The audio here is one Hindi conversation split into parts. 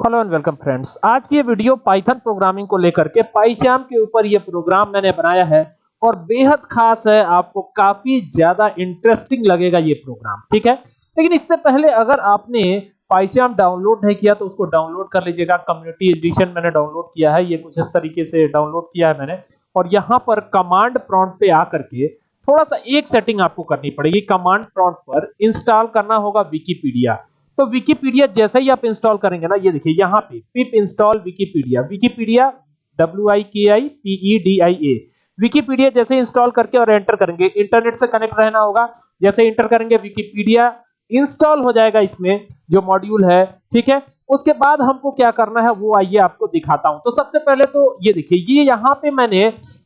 Hello and welcome friends. आज की ये वीडियो पाइथन प्रोग्रामिंग को लेकर के पाइचाम के ऊपर ये प्रोग्राम मैंने बनाया है और बेहद खास है, आपको काफ़ी ज़्यादा इंटरेस्टिंग लगेगा ये प्रोग्राम, ठीक है? लेकिन इससे पहले अगर आपने पाइचाम डाउनलोड नहीं किया तो उसको डाउनलोड कर लीजिएगा। कम्युनिटी एडिशन मैंने डाउनलोड किया है, ये कुछ इस तरीके से डाउनलोड किया है मैंने। और यहाँ पर कमांड प्रॉन्ट पे आकर के थोड़ा सा एक सेटिंग आपको करनी पड़ेगी। कमांड प्रॉन्ट पर इंस्टॉल करना होगा विकीपीडिया तो विकीपीडिया जैसे ही आप इंस्टॉल करेंगे ना ये देखिए यहाँ पे pip install Wikipedia Wikipedia W I K I P E D I A Wikipedia जैसे इंस्टॉल करके और एंटर करेंगे इंटरनेट से कनेक्ट रहना होगा। जैसे इंटर करेंगे विकीपीडिया इंस्टॉल हो जाएगा इसमें जो मॉड्यूल है ठीक है? उसके बाद हमको क्या करना है वो आइए आपको दिखाता हूँ। तो सबसे पहले तो ये देखिए ये यहाँ पे मैंने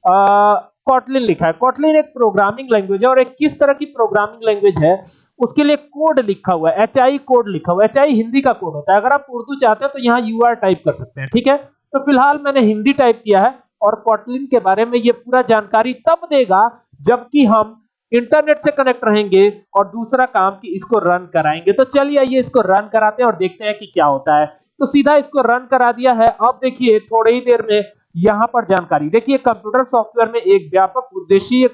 आ, कॉटलिन लिखा है। कॉटलिन एक प्रोग्रामिंग लैंग्वेज है और एक किस तरह की प्रोग्रामिंग लैंग्वेज है, उसके लिए कोड लिखा हुआ है। एच आई कोड लिखा हुआ है। एच आई हिंदी का कोड होता है। अगर आप उर्दू चाहते हैं तो यहाँ यू टाइप कर सकते हैं, ठीक है? तो फ़िलहाल मैंने हिंदी टाइप किया है और कॉटलिन के बारे में ये पूरा जानकारी तब देगा जबकि हम इंटरनेट से कनेक्ट रहेंगे और दूसरा काम कि इसको रन कराएँगे। तो चलिए आइए इसको रन कराते हैं और देखते हैं कि क्या होता है। तो सीधा इसको रन करा दिया है। अब देखिए थोड़ी ही देर में यहाँ पर जानकारी। देखिए कंप्यूटर सॉफ्टवेयर में एक व्यापक उद्देश्य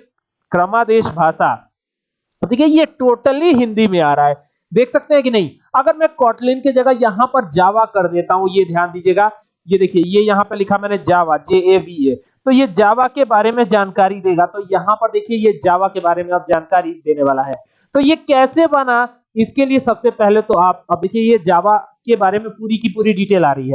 क्रमादेश भाषा। देखिए, ये टोटली हिंदी में आ रहा है। देख सकते हैं कि नहीं? अगर मैं कॉटलिन की जगह यहाँ पर जावा कर देता हूँ, ये ध्यान दीजिएगा। ये देखिए, ये यहाँ पर लिखा मैंने जावा जे ए वी ए तो ये जावा के बारे में जानकारी देगा। तो यहाँ पर देखिए, ये जावा के बारे में अब जानकारी देने वाला है। तो ये कैसे बना? इसके लिए सबसे पहले तो आप, अब देखिए, ये जावा के बारे में पूरी की पूरी डिटेल आ रही है।